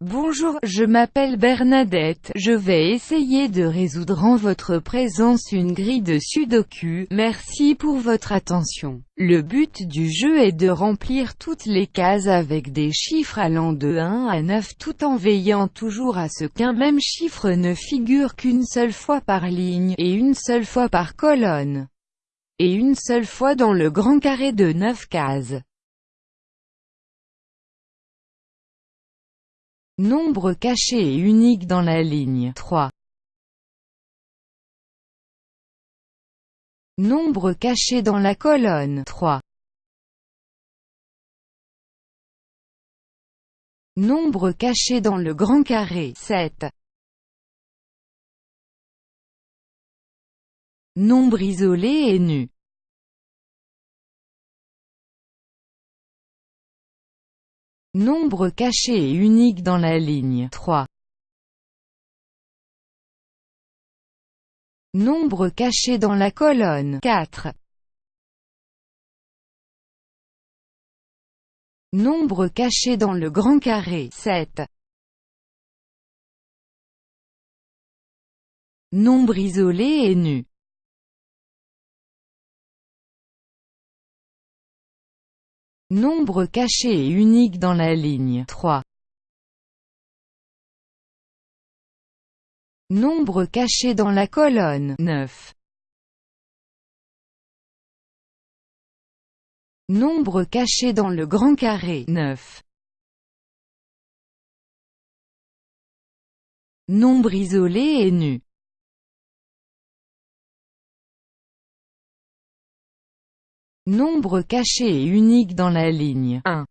Bonjour, je m'appelle Bernadette, je vais essayer de résoudre en votre présence une grille de sudoku, merci pour votre attention. Le but du jeu est de remplir toutes les cases avec des chiffres allant de 1 à 9 tout en veillant toujours à ce qu'un même chiffre ne figure qu'une seule fois par ligne, et une seule fois par colonne, et une seule fois dans le grand carré de 9 cases. Nombre caché et unique dans la ligne 3. Nombre caché dans la colonne 3. Nombre caché dans le grand carré 7. Nombre isolé et nu Nombre caché et unique dans la ligne 3. Nombre caché dans la colonne 4. Nombre caché dans le grand carré 7. Nombre isolé et nu Nombre caché et unique dans la ligne 3. Nombre caché dans la colonne 9. Nombre caché dans le grand carré 9. Nombre isolé et nu Nombre caché et unique dans la ligne 1.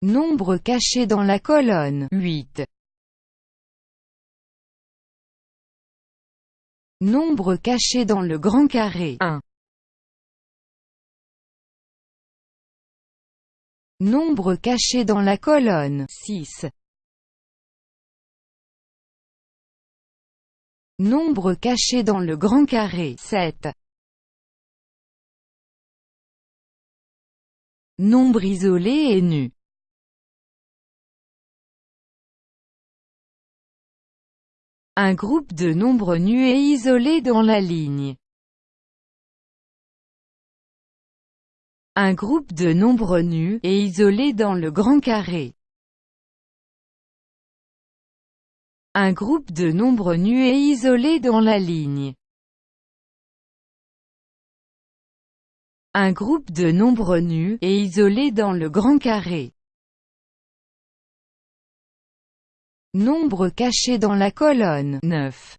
Nombre caché dans la colonne 8. Nombre caché dans le grand carré 1. Nombre caché dans la colonne 6. Nombre caché dans le grand carré 7. Nombre isolé et nu Un groupe de nombres nus et isolés dans la ligne. Un groupe de nombres nus et isolés dans le grand carré. Un groupe de nombres nus et isolés dans la ligne. Un groupe de nombres nus et isolés dans le grand carré. Nombre caché dans la colonne 9.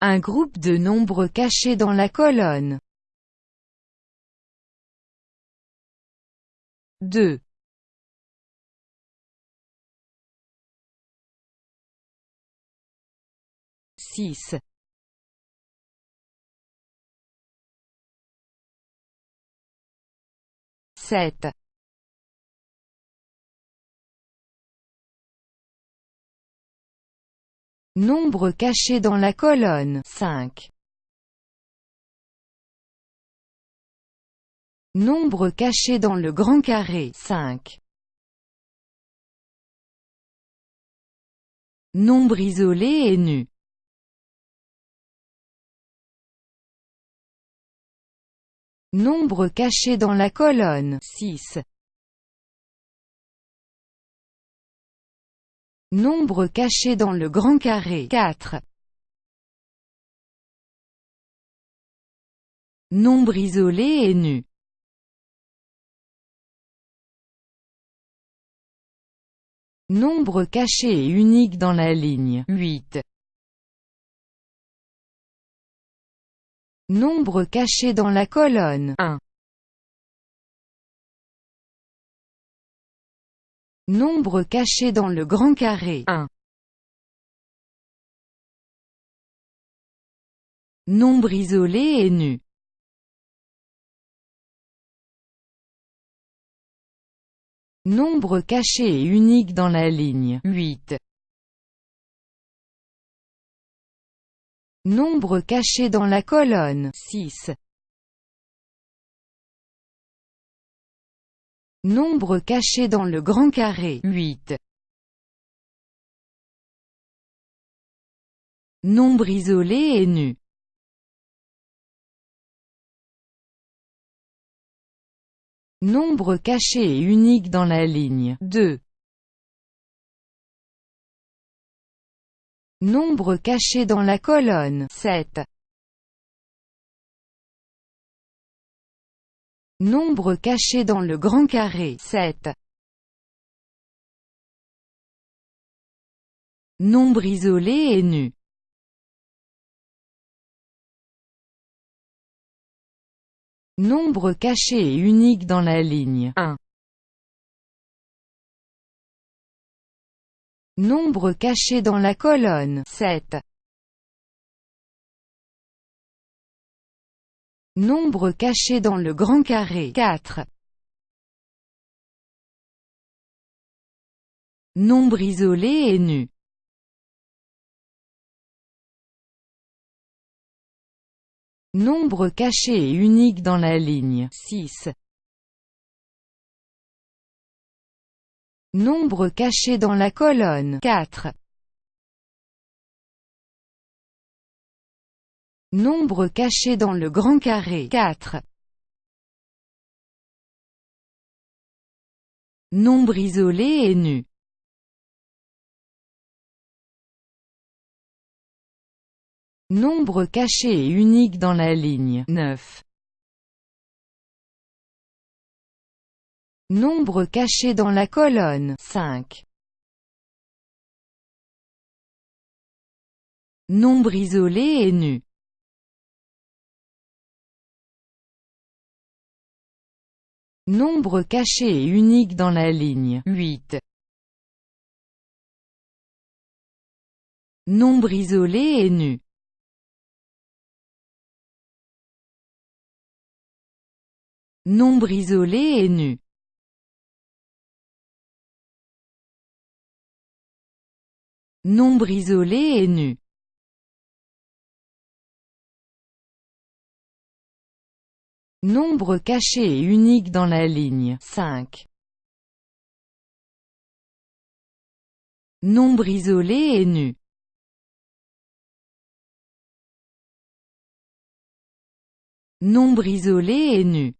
Un groupe de nombres cachés dans la colonne 2. 6. Sept. Nombre caché dans la colonne 5. Nombre caché dans le grand carré 5. Nombre isolé et nu Nombre caché dans la colonne 6. Nombre caché dans le grand carré 4. Nombre isolé et nu Nombre caché et unique dans la ligne 8. Nombre caché dans la colonne 1. Nombre caché dans le grand carré 1. Nombre isolé et nu Nombre caché et unique dans la ligne 8. Nombre caché dans la colonne 6. Nombre caché dans le grand carré 8. Nombre isolé et nu Nombre caché et unique dans la ligne 2. Nombre caché dans la colonne 7. Nombre caché dans le grand carré 7. Nombre isolé et nu. Nombre caché et unique dans la ligne 1. Nombre caché dans la colonne 7. Nombre caché dans le grand carré 4. Nombre isolé et nu. Nombre caché et unique dans la ligne 6. Nombre caché dans la colonne 4. Nombre caché dans le grand carré 4. Nombre isolé et nu. Nombre caché et unique dans la ligne 9. Nombre caché dans la colonne 5. Nombre isolé et nu. Nombre caché et unique dans la ligne 8. Nombre isolé et nu. Nombre isolé et nu. Nombre isolé et nu. Nombre caché et unique dans la ligne 5. Nombre isolé et nu. Nombre isolé et nu.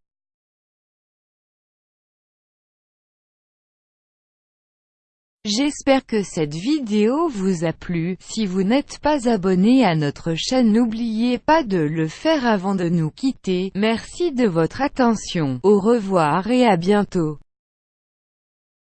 J'espère que cette vidéo vous a plu, si vous n'êtes pas abonné à notre chaîne n'oubliez pas de le faire avant de nous quitter, merci de votre attention, au revoir et à bientôt.